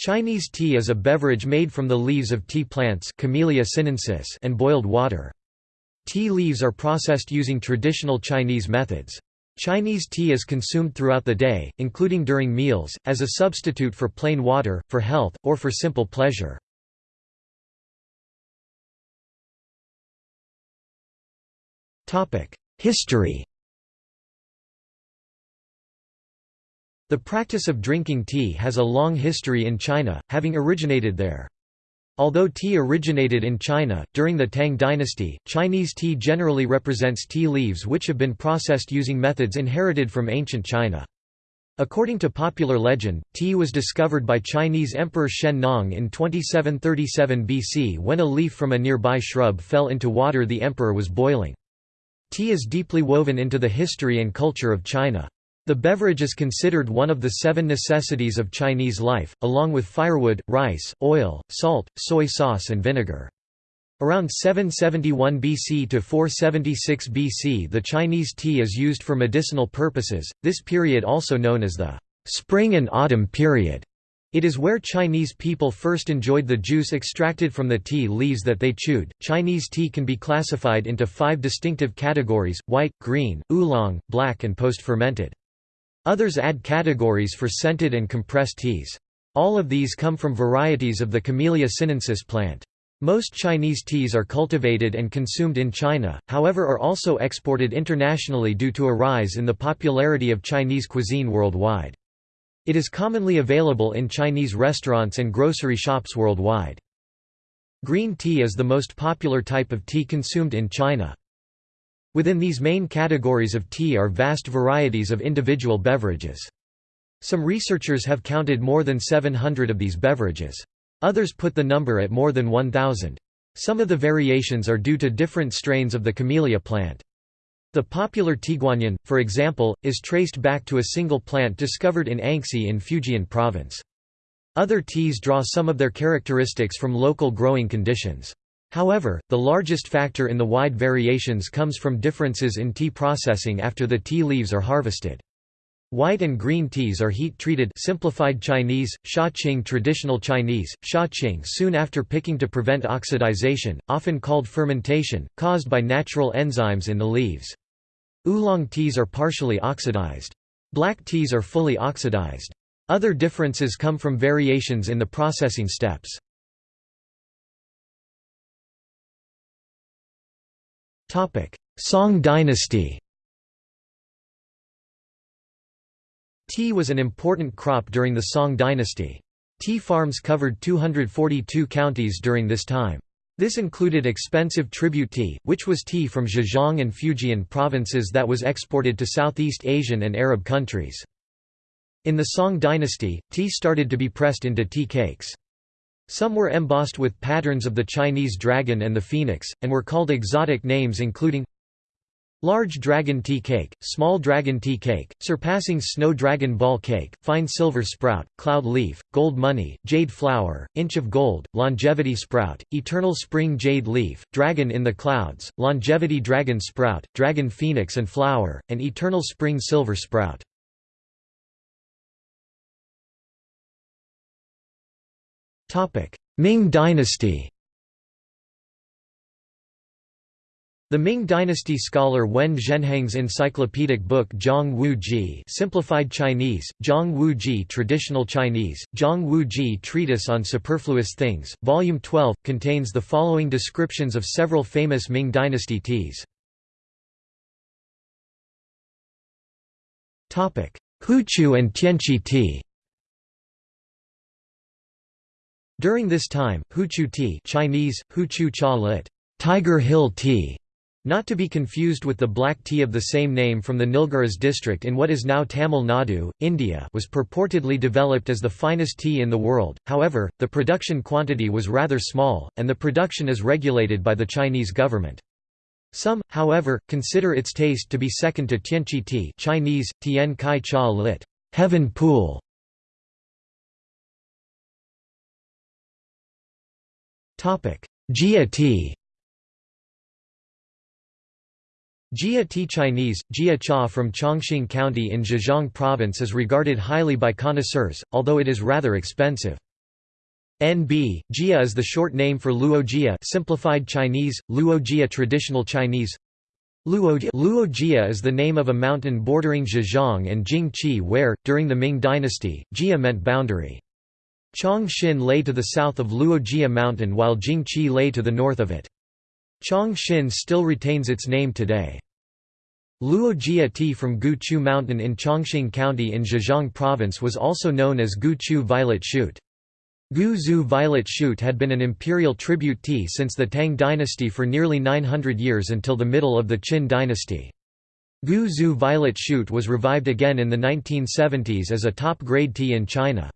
Chinese tea is a beverage made from the leaves of tea plants Camellia sinensis and boiled water. Tea leaves are processed using traditional Chinese methods. Chinese tea is consumed throughout the day, including during meals, as a substitute for plain water, for health, or for simple pleasure. History The practice of drinking tea has a long history in China, having originated there. Although tea originated in China, during the Tang dynasty, Chinese tea generally represents tea leaves which have been processed using methods inherited from ancient China. According to popular legend, tea was discovered by Chinese Emperor Shen Nong in 2737 BC when a leaf from a nearby shrub fell into water the emperor was boiling. Tea is deeply woven into the history and culture of China. The beverage is considered one of the seven necessities of Chinese life, along with firewood, rice, oil, salt, soy sauce and vinegar. Around 771 BC to 476 BC the Chinese tea is used for medicinal purposes, this period also known as the spring and autumn period. It is where Chinese people first enjoyed the juice extracted from the tea leaves that they chewed. Chinese tea can be classified into five distinctive categories white, green, oolong, black, and post fermented. Others add categories for scented and compressed teas. All of these come from varieties of the Camellia sinensis plant. Most Chinese teas are cultivated and consumed in China, however are also exported internationally due to a rise in the popularity of Chinese cuisine worldwide. It is commonly available in Chinese restaurants and grocery shops worldwide. Green tea is the most popular type of tea consumed in China. Within these main categories of tea are vast varieties of individual beverages. Some researchers have counted more than 700 of these beverages. Others put the number at more than 1,000. Some of the variations are due to different strains of the camellia plant. The popular Tieguanyin, for example, is traced back to a single plant discovered in Anxi in Fujian province. Other teas draw some of their characteristics from local growing conditions. However, the largest factor in the wide variations comes from differences in tea processing after the tea leaves are harvested. White and green teas are heat-treated simplified Chinese, Shaqing traditional Chinese, Shaqing soon after picking to prevent oxidization, often called fermentation, caused by natural enzymes in the leaves. Oolong teas are partially oxidized. Black teas are fully oxidized. Other differences come from variations in the processing steps. Song dynasty Tea was an important crop during the Song dynasty. Tea farms covered 242 counties during this time. This included expensive tribute tea, which was tea from Zhejiang and Fujian provinces that was exported to Southeast Asian and Arab countries. In the Song dynasty, tea started to be pressed into tea cakes. Some were embossed with patterns of the Chinese dragon and the phoenix, and were called exotic names including Large dragon tea cake, small dragon tea cake, surpassing snow dragon ball cake, fine silver sprout, cloud leaf, gold money, jade flower, inch of gold, longevity sprout, eternal spring jade leaf, dragon in the clouds, longevity dragon sprout, dragon phoenix and flower, and eternal spring silver sprout. Ming dynasty The Ming dynasty scholar Wen Zhenheng's encyclopedic book Zhang Wu Zhi simplified Chinese, Zhang Wu Zhi traditional Chinese, Zhang Wu Zhi treatise on superfluous things, volume 12, contains the following descriptions of several famous Ming dynasty teas. Huqiu and Tianchi tea During this time, Huqiu tea Chinese, Huqiu cha lit, Tiger Hill tea, not to be confused with the black tea of the same name from the Nilgiris district in what is now Tamil Nadu, India was purportedly developed as the finest tea in the world, however, the production quantity was rather small, and the production is regulated by the Chinese government. Some, however, consider its taste to be second to Tianchi tea Chinese, Tian Kai Cha lit, heaven pool, Jia tea Jia tea Chinese, Jia cha from Changxing County in Zhejiang Province is regarded highly by connoisseurs, although it is rather expensive. NB, Jia is the short name for Luo Jia simplified Chinese, Luo Jia traditional Chinese Luo Jia is the name of a mountain bordering Zhejiang and Jingqi where, during the Ming dynasty, Jia meant boundary. Changxing lay to the south of Luojia mountain while Jingqi lay to the north of it. Changxing still retains its name today. Luojia tea from Guzhu mountain in Changxing County in Zhejiang province was also known as Guzhu violet shoot. Guzhu violet shoot had been an imperial tribute tea since the Tang dynasty for nearly 900 years until the middle of the Qing dynasty. Guzhu violet shoot was revived again in the 1970s as a top-grade tea in China.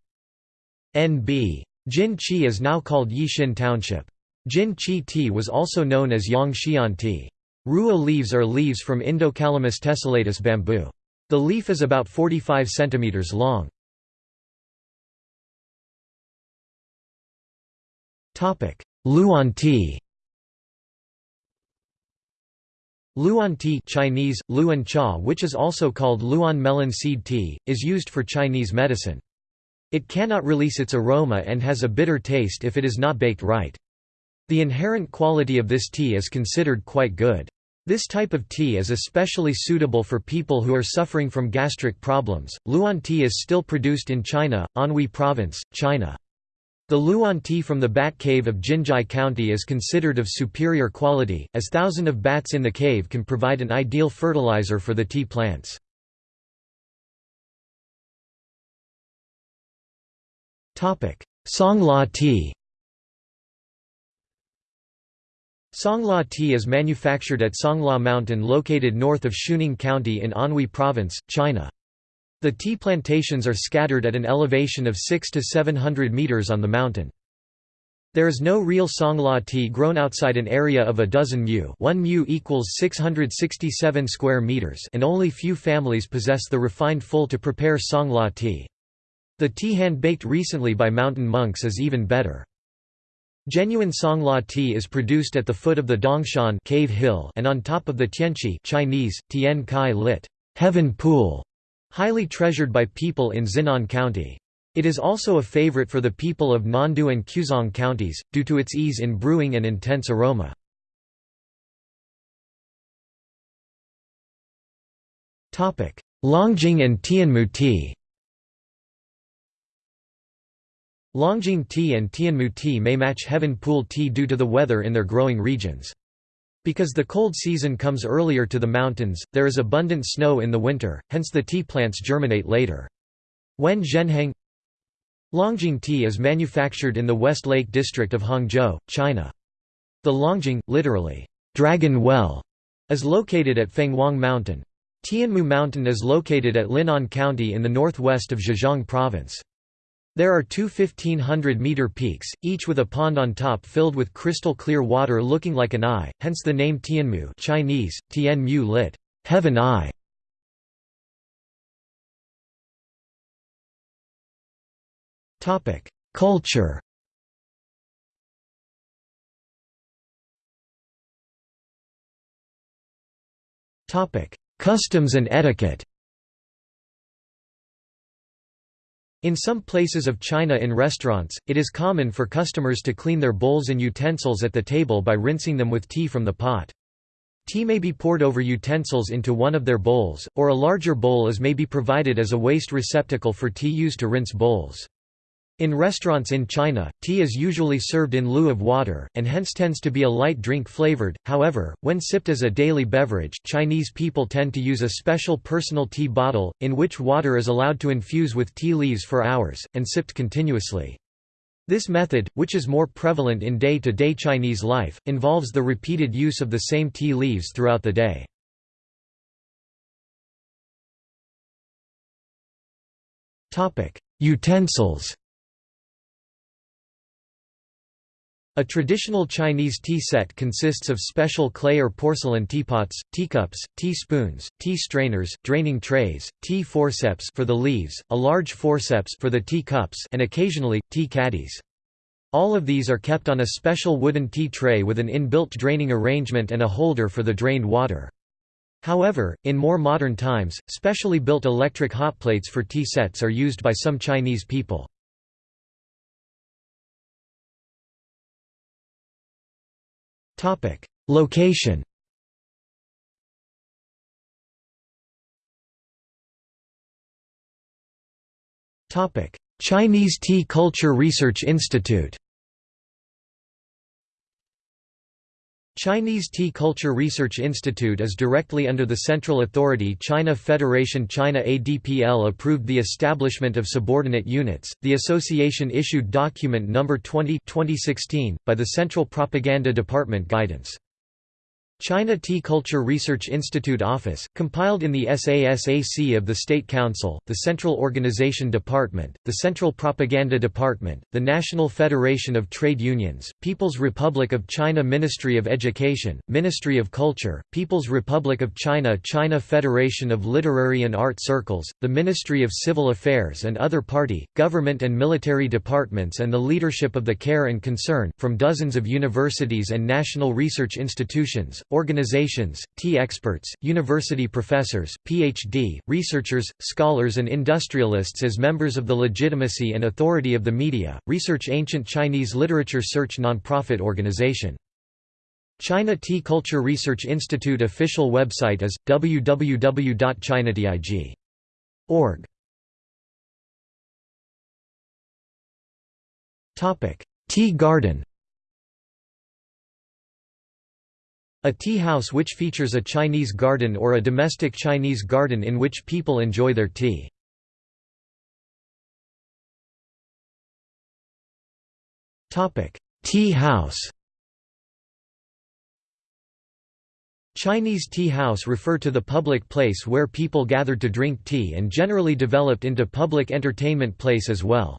Nb. Jin Qi is now called Yixing Township. Jin Qi tea was also known as Yang Xian tea. Rua leaves are leaves from Indocalamus tessellatus bamboo. The leaf is about 45 cm long. Luan tea Luan tea Chinese, Luan cha which is also called Luan melon seed tea, is used for Chinese medicine. It cannot release its aroma and has a bitter taste if it is not baked right. The inherent quality of this tea is considered quite good. This type of tea is especially suitable for people who are suffering from gastric problems. Luan tea is still produced in China, Anhui Province, China. The Luan tea from the bat cave of Jinzhai County is considered of superior quality, as thousands of bats in the cave can provide an ideal fertilizer for the tea plants. Songluo tea Songluo tea is manufactured at Songluo Mountain located north of Shuning County in Anhui Province, China. The tea plantations are scattered at an elevation of 6 to 700 meters on the mountain. There is no real Songluo tea grown outside an area of a dozen mu 1 mu equals 667 square meters and only few families possess the refined full to prepare Songluo tea. The tea hand-baked recently by mountain monks is even better. Genuine Songluo tea is produced at the foot of the Dongshan cave hill and on top of the Tianchi Chinese, Tian Kai lit. Heaven pool highly treasured by people in Xinan County. It is also a favorite for the people of Nandu and Quzhong counties, due to its ease in brewing and intense aroma. Longjing and Tianmu tea Longjing tea and Tianmu tea may match Heaven Pool tea due to the weather in their growing regions. Because the cold season comes earlier to the mountains, there is abundant snow in the winter, hence the tea plants germinate later. Wen Zhenheng Longjing tea is manufactured in the West Lake district of Hangzhou, China. The Longjing, literally, dragon well, is located at Fenghuang Mountain. Tianmu Mountain is located at Linan County in the northwest of Zhejiang Province. There are two 1500-meter peaks, each with a pond on top filled with crystal clear water looking like an eye, hence the name Tianmu Chinese, Tian Mu lit. Heaven Eye. Culture Customs and etiquette In some places of China in restaurants, it is common for customers to clean their bowls and utensils at the table by rinsing them with tea from the pot. Tea may be poured over utensils into one of their bowls, or a larger bowl is may be provided as a waste receptacle for tea used to rinse bowls. In restaurants in China, tea is usually served in lieu of water, and hence tends to be a light drink flavored. However, when sipped as a daily beverage, Chinese people tend to use a special personal tea bottle, in which water is allowed to infuse with tea leaves for hours, and sipped continuously. This method, which is more prevalent in day-to-day -day Chinese life, involves the repeated use of the same tea leaves throughout the day. Utensils A traditional Chinese tea set consists of special clay or porcelain teapots, teacups, teaspoons, tea strainers, draining trays, tea forceps for the leaves, a large forceps for the tea cups and occasionally, tea caddies. All of these are kept on a special wooden tea tray with an inbuilt draining arrangement and a holder for the drained water. However, in more modern times, specially built electric hot plates for tea sets are used by some Chinese people. Location. Topic: Chinese Tea Culture Research Institute Chinese Tea Culture Research Institute is directly under the central authority China Federation China ADPL approved the establishment of subordinate units. The association issued document number 20 2016 by the Central Propaganda Department guidance. China Tea Culture Research Institute Office, compiled in the SASAC of the State Council, the Central Organization Department, the Central Propaganda Department, the National Federation of Trade Unions, People's Republic of China Ministry of Education, Ministry of Culture, People's Republic of China China Federation of Literary and Art Circles, the Ministry of Civil Affairs and other party, government and military departments and the leadership of the care and concern, from dozens of universities and national research institutions, organizations, tea experts, university professors, PhD, researchers, scholars and industrialists as members of the legitimacy and authority of the media, research ancient Chinese literature search nonprofit organization. China Tea Culture Research Institute official website is www.chinatig.org. Tea garden A tea house which features a Chinese garden or a domestic Chinese garden in which people enjoy their tea. tea house Chinese tea house refer to the public place where people gathered to drink tea and generally developed into public entertainment place as well.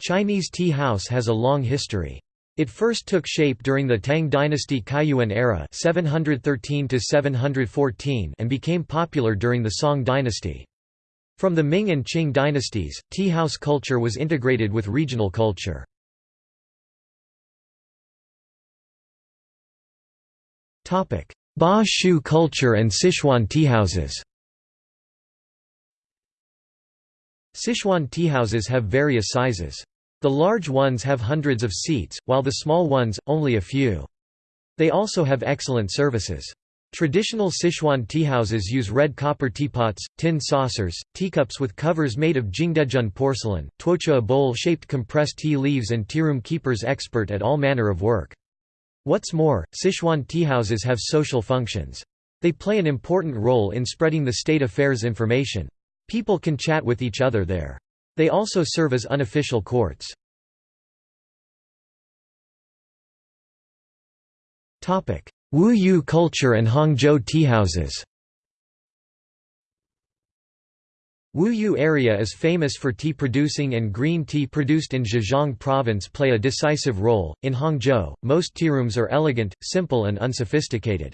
Chinese tea house has a long history. It first took shape during the Tang dynasty Kaiyuan era 713 and became popular during the Song dynasty. From the Ming and Qing dynasties, tea house culture was integrated with regional culture. Ba Shu culture and Sichuan teahouses Sichuan teahouses have various sizes. The large ones have hundreds of seats, while the small ones, only a few. They also have excellent services. Traditional Sichuan teahouses use red copper teapots, tin saucers, teacups with covers made of Jingdezhen porcelain, tuocha a bowl-shaped compressed tea leaves and tearoom keepers expert at all manner of work. What's more, Sichuan teahouses have social functions. They play an important role in spreading the state affairs information. People can chat with each other there. They also serve as unofficial courts. Wu Yu culture and Hangzhou teahouses Wu Yu area is famous for tea producing and green tea produced in Zhejiang province play a decisive role. In Hangzhou, most tearooms are elegant, simple and unsophisticated.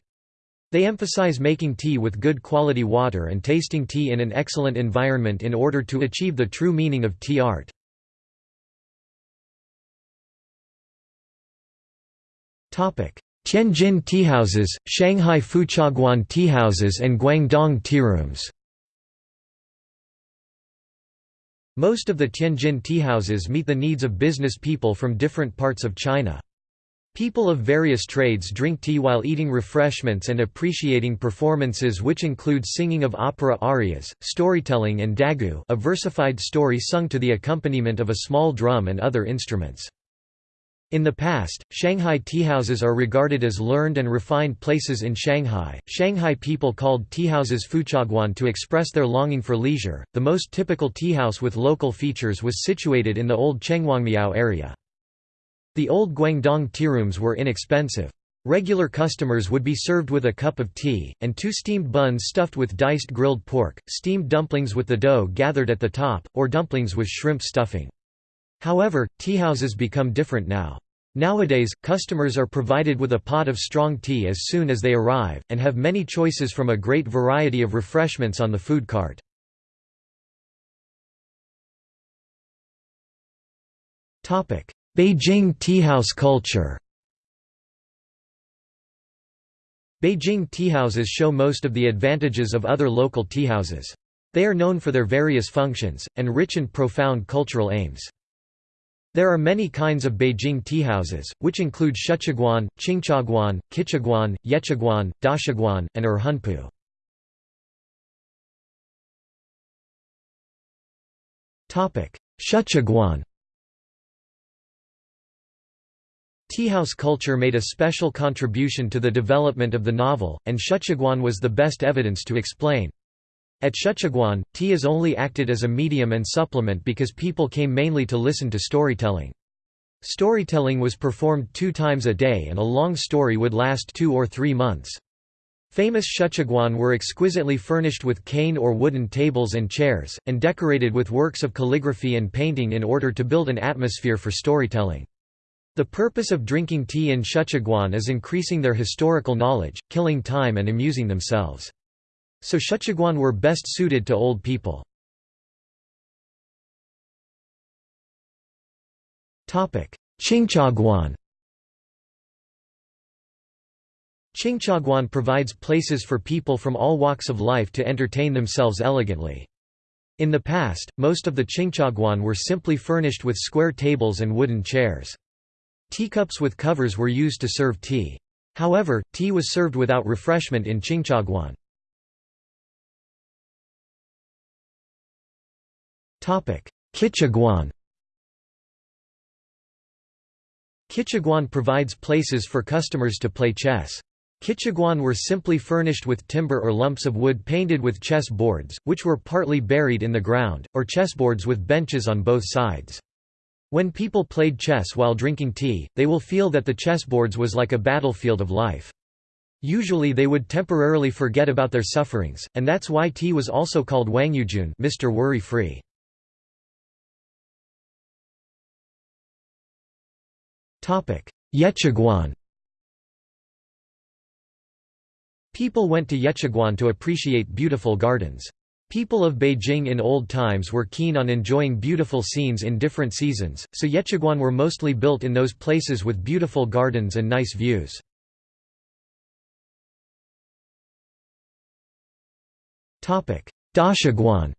They emphasize making tea with good quality water and tasting tea in an excellent environment in order to achieve the true meaning of tea art. Tianjin teahouses, Shanghai Fuchaguan teahouses and Guangdong tearooms Most of the Tianjin teahouses meet the needs of business people from different parts of China. People of various trades drink tea while eating refreshments and appreciating performances which include singing of opera arias, storytelling and dagu a versified story sung to the accompaniment of a small drum and other instruments. In the past, Shanghai teahouses are regarded as learned and refined places in Shanghai. Shanghai people called teahouses fuchaguan to express their longing for leisure. The most typical teahouse with local features was situated in the old Chenghuangmiao area. The old Guangdong tea rooms were inexpensive. Regular customers would be served with a cup of tea, and two steamed buns stuffed with diced grilled pork, steamed dumplings with the dough gathered at the top, or dumplings with shrimp stuffing. However, teahouses become different now. Nowadays, customers are provided with a pot of strong tea as soon as they arrive, and have many choices from a great variety of refreshments on the food cart. Beijing teahouse culture Beijing teahouses show most of the advantages of other local teahouses. They are known for their various functions, and rich and profound cultural aims. There are many kinds of Beijing teahouses, which include Shuchaguan, Qingchaguan, Kichaguan, Yechaguan, Dachaguan, and Erhunpu. Shuchaguan Teahouse culture made a special contribution to the development of the novel, and Shuchaguan was the best evidence to explain. At Shuchaguan, tea is only acted as a medium and supplement because people came mainly to listen to storytelling. Storytelling was performed two times a day and a long story would last two or three months. Famous Shuchaguan were exquisitely furnished with cane or wooden tables and chairs, and decorated with works of calligraphy and painting in order to build an atmosphere for storytelling. The purpose of drinking tea in Shuchaguan is increasing their historical knowledge, killing time and amusing themselves. So Shuchaguan were best suited to old people. Qingchaguan Qingchaguan provides places for people from all walks of life to entertain themselves elegantly. In the past, most of the Qingchaguan were simply furnished with square tables and wooden chairs. Teacups with covers were used to serve tea. However, tea was served without refreshment in Qingchaguan. Kichaguan Kichaguan provides places for customers to play chess. Kichaguan were simply furnished with timber or lumps of wood painted with chess boards, which were partly buried in the ground, or chessboards with benches on both sides. When people played chess while drinking tea, they will feel that the chessboards was like a battlefield of life. Usually they would temporarily forget about their sufferings, and that's why tea was also called Wangyujun Mr. Worry-Free. Yechaguan People went to Yechaguan to appreciate beautiful gardens. People of Beijing in old times were keen on enjoying beautiful scenes in different seasons, so Yechaguan were mostly built in those places with beautiful gardens and nice views. Dachaguan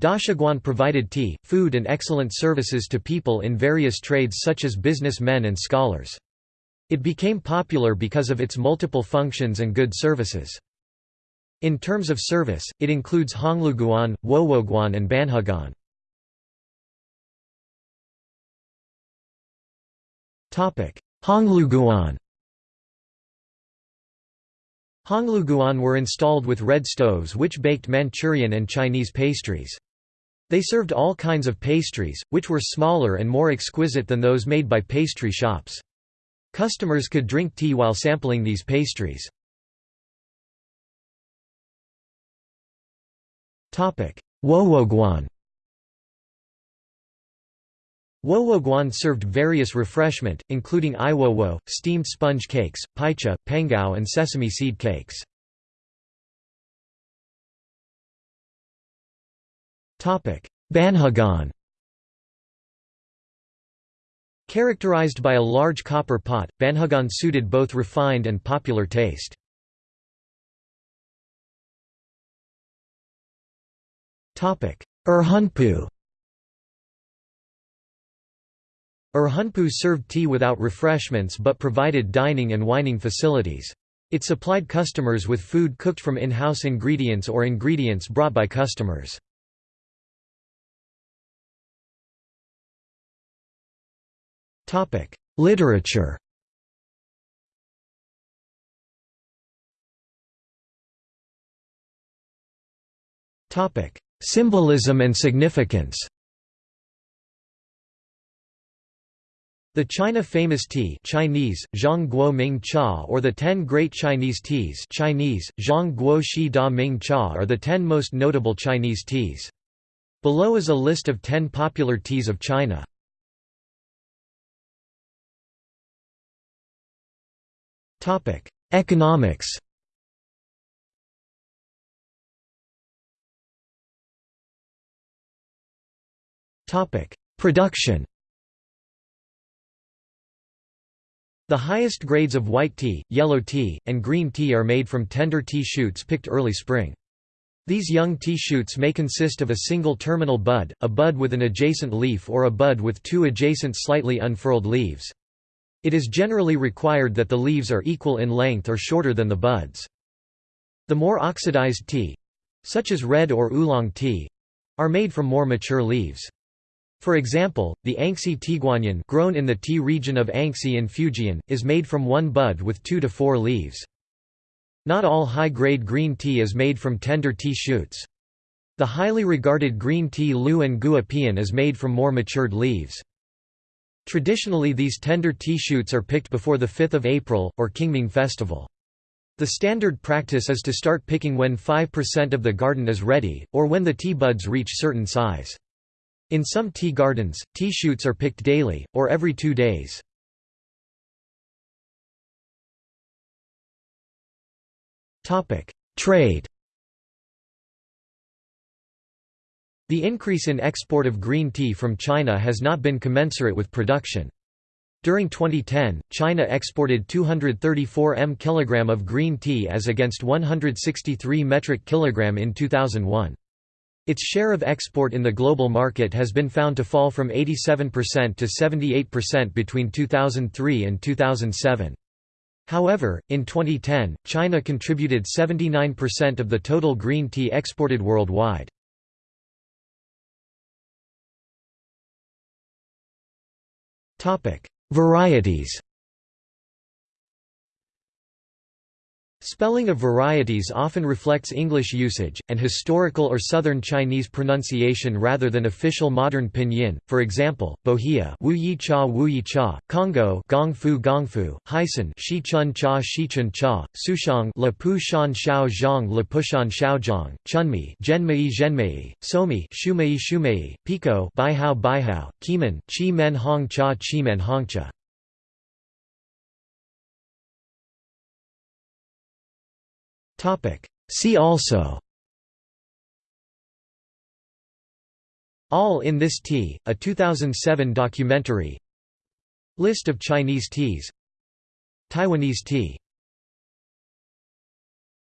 Dachaguan provided tea, food and excellent services to people in various trades such as businessmen and scholars. It became popular because of its multiple functions and good services. In terms of service, it includes Hongluguan, Wowoguan and Banhuguan. Hongluguan Hongluguan were installed with red stoves which baked Manchurian and Chinese pastries. They served all kinds of pastries, which were smaller and more exquisite than those made by pastry shops. Customers could drink tea while sampling these pastries. Wowoguan Wowoguan served various refreshment, including iwowo, steamed sponge cakes, paicha, pangao and sesame seed cakes. Banhuguan Characterized by a large copper pot, banhuguan suited both refined and popular taste. Erhunpu Erhunpu served tea without refreshments but provided dining and wining facilities. It supplied customers with food cooked from in-house ingredients or ingredients brought by customers. Literature. Symbolism and significance. The China famous tea Chinese, Zhang Ming Cha or the Ten Great Chinese Teas Chinese, Zhong Guo Shi Da Ming Cha are the ten most notable Chinese teas. Below is a list of ten popular teas of China. Economics. Topic: Production. The highest grades of white tea, yellow tea, and green tea are made from tender tea shoots picked early spring. These young tea shoots may consist of a single terminal bud, a bud with an adjacent leaf or a bud with two adjacent slightly unfurled leaves. It is generally required that the leaves are equal in length or shorter than the buds. The more oxidized tea—such as red or oolong tea—are made from more mature leaves. For example, the Anxi tieguanyin grown in the tea region of Anxi in Fujian, is made from one bud with two to four leaves. Not all high-grade green tea is made from tender tea shoots. The highly regarded green tea Lu'an Gua Pian is made from more matured leaves. Traditionally these tender tea shoots are picked before the 5th of April, or Qingming festival. The standard practice is to start picking when 5% of the garden is ready, or when the tea buds reach certain size. In some tea gardens, tea shoots are picked daily, or every two days. Trade The increase in export of green tea from China has not been commensurate with production. During 2010, China exported 234 m kg of green tea as against 163 metric kg in 2001. Its share of export in the global market has been found to fall from 87% to 78% between 2003 and 2007. However, in 2010, China contributed 79% of the total green tea exported worldwide. Varieties Spelling of varieties often reflects English usage, and historical or Southern Chinese pronunciation rather than official modern pinyin, for example, bohea Wu Yi Cha Wu Yi Cha, Congou Gong Fu Hyson Shi Chun Cha Shi Chun Cha, Souchong Le Pu Shan Xiao Zhang la pu shan Pushan Xiaozhang, Chunmee Zhenmei Zhenmei, Sowmee Shumei Shumei, Pekoe Baihao Baihao, Keemun Chi Men Hong Cha Chi Men Hongcha. See also. All in This Tea, a 2007 documentary. List of Chinese teas Taiwanese tea